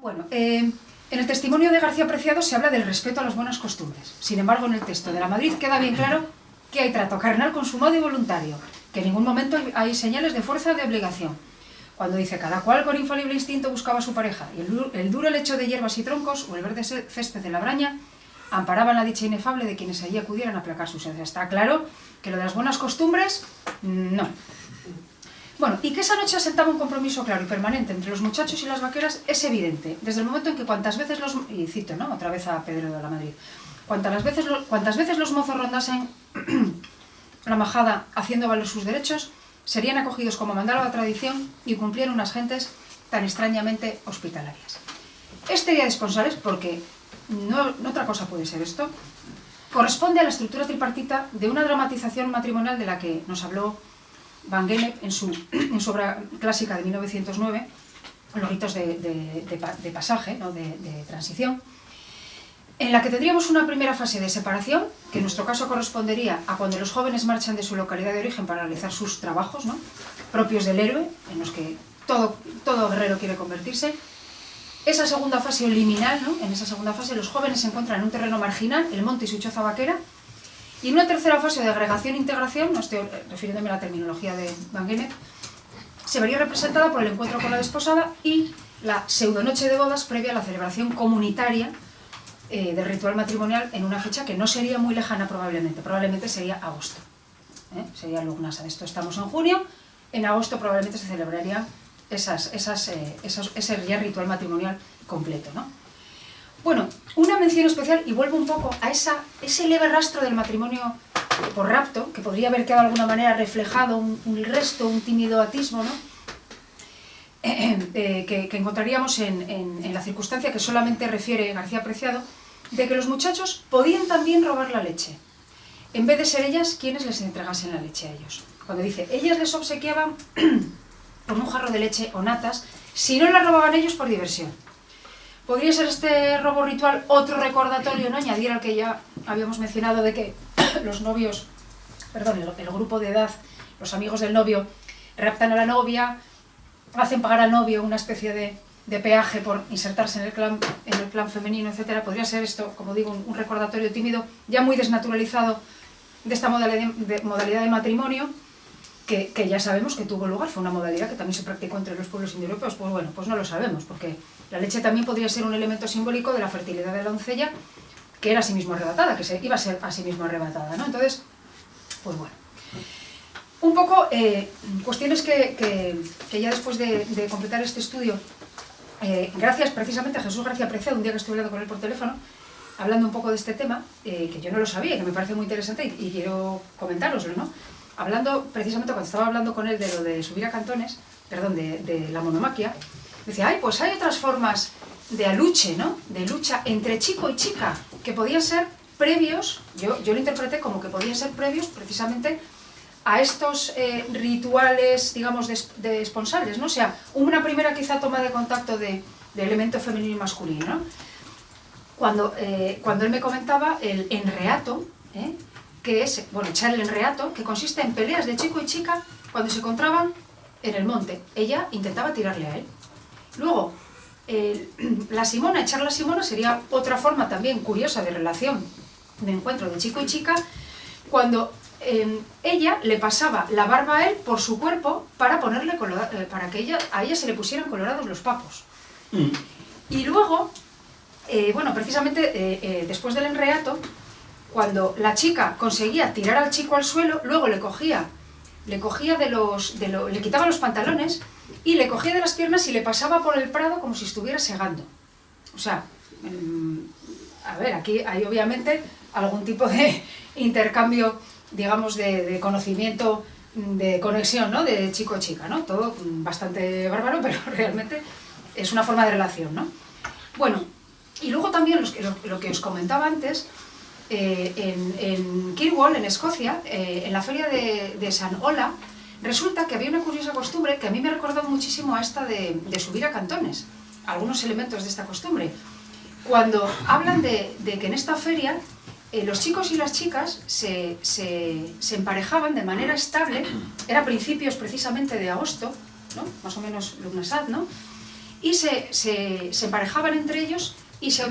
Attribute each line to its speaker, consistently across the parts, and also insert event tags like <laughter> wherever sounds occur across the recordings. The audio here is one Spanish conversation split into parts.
Speaker 1: Bueno, eh, en el testimonio de García Preciado se habla del respeto a las buenas costumbres. Sin embargo, en el texto de la Madrid queda bien claro que hay trato carnal consumado y voluntario, que en ningún momento hay señales de fuerza o de obligación. Cuando dice cada cual con infalible instinto buscaba a su pareja, y el, duro lecho de hierbas y troncos o el verde césped de la braña amparaban la dicha inefable de quienes allí acudieran a aplacar su sed. Está claro que lo de las buenas costumbres, no. Bueno, y que esa noche asentaba un compromiso claro y permanente entre los muchachos y las vaqueras es evidente, desde el momento en que cuantas veces los... y cito, ¿no? Otra vez a Pedro de la Madrid. Cuantas veces, cuantas veces los mozos rondasen <clears throat> la majada haciendo valer sus derechos, serían acogidos como mandaba la tradición y cumplían unas gentes tan extrañamente hospitalarias. Este día de esponsales, porque no, otra cosa puede ser esto, corresponde a la estructura tripartita de una dramatización matrimonial de la que nos habló Van Gennep en su, obra clásica de 1909, Los ritos de, pasaje, de transición, en la que tendríamos una primera fase de separación, que en nuestro caso correspondería a cuando los jóvenes marchan de su localidad de origen para realizar sus trabajos propios del héroe, en los que todo, guerrero quiere convertirse. Esa segunda fase liminal, en esa segunda fase los jóvenes se encuentran en un terreno marginal, el monte y su choza vaquera, y en una tercera fase de agregación e integración, no estoy refiriéndome a la terminología de Van Gennep, se vería representada por el encuentro con la desposada y la pseudonoche de bodas previa a la celebración comunitaria eh, del ritual matrimonial en una fecha que no sería muy lejana probablemente, probablemente sería agosto, ¿eh? sería Lugnasa. Esto estamos en junio, en agosto probablemente se celebraría eh, ese ritual matrimonial completo. ¿no? Bueno, una mención especial, y vuelvo un poco a ese leve rastro del matrimonio por rapto, que podría haber quedado de alguna manera reflejado, un, resto, un tímido atismo, ¿no? Eh, que, encontraríamos en, la circunstancia que solamente refiere García Preciado, de que los muchachos podían también robar la leche, en vez de ser ellas quienes les entregasen la leche a ellos. Cuando dice, ellas les obsequiaban <clears throat> con un jarro de leche o natas, si no la robaban ellos por diversión. ¿Podría ser este robo ritual otro recordatorio, no? añadir al que ya habíamos mencionado de que <coughs> los novios, perdón, el grupo de edad, los amigos del novio, raptan a la novia, hacen pagar al novio una especie de, peaje por insertarse en el, clan, en el clan femenino, etc. Podría ser esto, como digo, un, recordatorio tímido, ya muy desnaturalizado de esta modalidad de, modalidad de matrimonio, que, ya sabemos que tuvo lugar, fue una modalidad que también se practicó entre los pueblos indoeuropeos, pues bueno, pues no lo sabemos, porque la leche también podría ser un elemento simbólico de la fertilidad de la doncella, que era a sí mismo arrebatada, que se, iba a ser a sí mismo arrebatada, ¿no? Entonces, pues bueno. Un poco, eh, cuestiones que, ya después de, completar este estudio, eh, gracias precisamente a Jesús García Preciado, un día que estuve hablando con él por teléfono, hablando un poco de este tema, eh, que yo no lo sabía, que me parece muy interesante y, quiero comentaroslo, ¿no? Hablando, precisamente cuando estaba hablando con él de lo de subir a cantones, perdón, de, la monomaquia, decía, ay, pues hay otras formas de aluche, ¿no? De lucha entre chico y chica, que podían ser previos, yo, yo lo interpreté como que podían ser previos precisamente a estos eh, rituales, digamos, de, esponsales, ¿no? O sea, una primera quizá toma de contacto de, elemento femenino y masculino, ¿no? Cuando, eh, cuando él me comentaba el enreato, ¿eh? Que es, bueno, echar el enreato, que consiste en peleas de chico y chica cuando se encontraban en el monte. Ella intentaba tirarle a él. Luego, <clears throat> la simona, echar la simona sería otra forma también curiosa de relación, de encuentro de chico y chica, cuando Em, ella le pasaba la barba a él por su cuerpo para ponerle eh, para que ella, a ella se le pusieran colorados los papos. Mm. Y luego, eh, bueno, precisamente eh, después del enreato, cuando la chica conseguía tirar al chico al suelo, luego le cogía, le cogía de los, de le quitaba los pantalones y le cogía de las piernas y le pasaba por el prado como si estuviera segando. O sea, em, a ver, aquí hay obviamente algún tipo de <laughs> intercambio digamos, de, conocimiento, de conexión, ¿no? De chico-chica, ¿no? Todo bastante bárbaro, <laughs> pero realmente es una forma de relación, ¿no? Bueno, y luego también lo, que os comentaba antes, eh, en, en, Kirwall, en Escocia, eh, en la feria de, San Ola, resulta que había una curiosa costumbre que a mí me ha recordado muchísimo a esta de, subir a cantones, algunos elementos de esta costumbre. Cuando hablan de, de que en esta feria eh, los chicos y las chicas se, emparejaban de manera estable, era principios precisamente de agosto, ¿no? más o menos Lugnasad, ¿no? y se, se, se emparejaban entre ellos y se,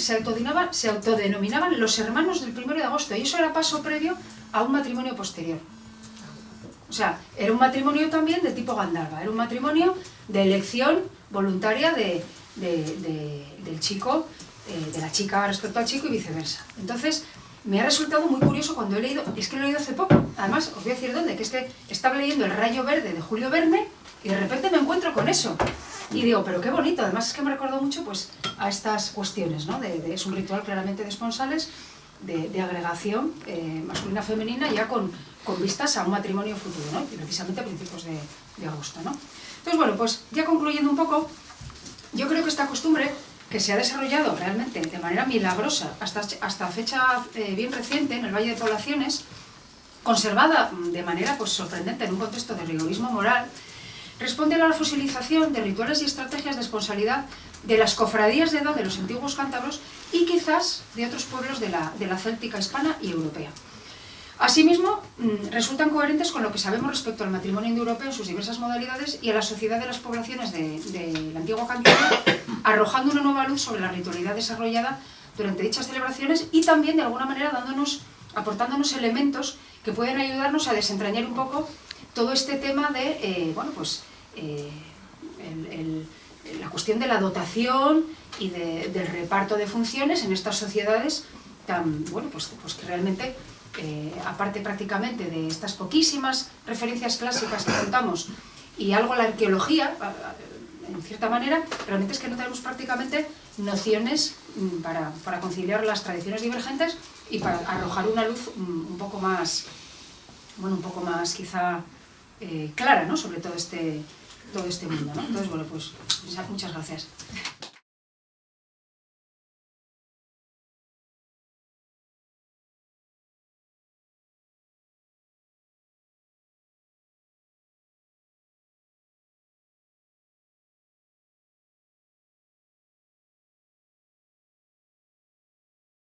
Speaker 1: se, autodenominaban, se autodenominaban los hermanos del primero de agosto, y eso era paso previo a un matrimonio posterior. O sea, era un matrimonio también de tipo Gandalva, era un matrimonio de elección voluntaria de, del chico, eh, de la chica respecto al chico y viceversa. Entonces, me ha resultado muy curioso cuando he leído, es que lo he leído hace poco, además os voy a decir dónde, que es que estaba leyendo El Rayo Verde de Julio Verne y de repente me encuentro con eso. Y digo, pero qué bonito, además es que me recordó mucho pues, a estas cuestiones, ¿no? De, es un ritual claramente de esponsales, de, agregación eh, masculina-femenina ya con, con, vistas a un matrimonio futuro, ¿no? Y precisamente a principios de, de agosto, ¿no? Entonces, bueno, pues ya concluyendo un poco, yo creo que esta costumbre que se ha desarrollado realmente de manera milagrosa hasta, hasta fecha eh, bien reciente en el Valle de Poblaciones, conservada de manera pues, sorprendente en un contexto de rigorismo moral, responde a la fosilización de rituales y estrategias de responsabilidad de las cofradías de edad de los antiguos cántabros y quizás de otros pueblos de la, de la céltica hispana y europea. Asimismo, mm, resultan coherentes con lo que sabemos respecto al matrimonio indoeuropeo en sus diversas modalidades y a la sociedad de las poblaciones de, de la antigua Cantabria, arrojando una nueva luz sobre la ritualidad desarrollada durante dichas celebraciones y también, de alguna manera, dándonos, aportándonos elementos que pueden ayudarnos a desentrañar un poco todo este tema de, eh, bueno, pues, eh, la cuestión de la dotación y del reparto de funciones en estas sociedades tan, bueno, pues, pues que realmente, eh, aparte prácticamente de estas poquísimas referencias clásicas que contamos y algo la arqueología, en cierta manera, realmente es que no tenemos prácticamente nociones mm, para, para conciliar las tradiciones divergentes y para arrojar una luz mm, un poco más, bueno, un poco más quizá eh, clara ¿no? sobre todo este, todo este mundo. ¿no? Entonces, bueno, pues muchas gracias.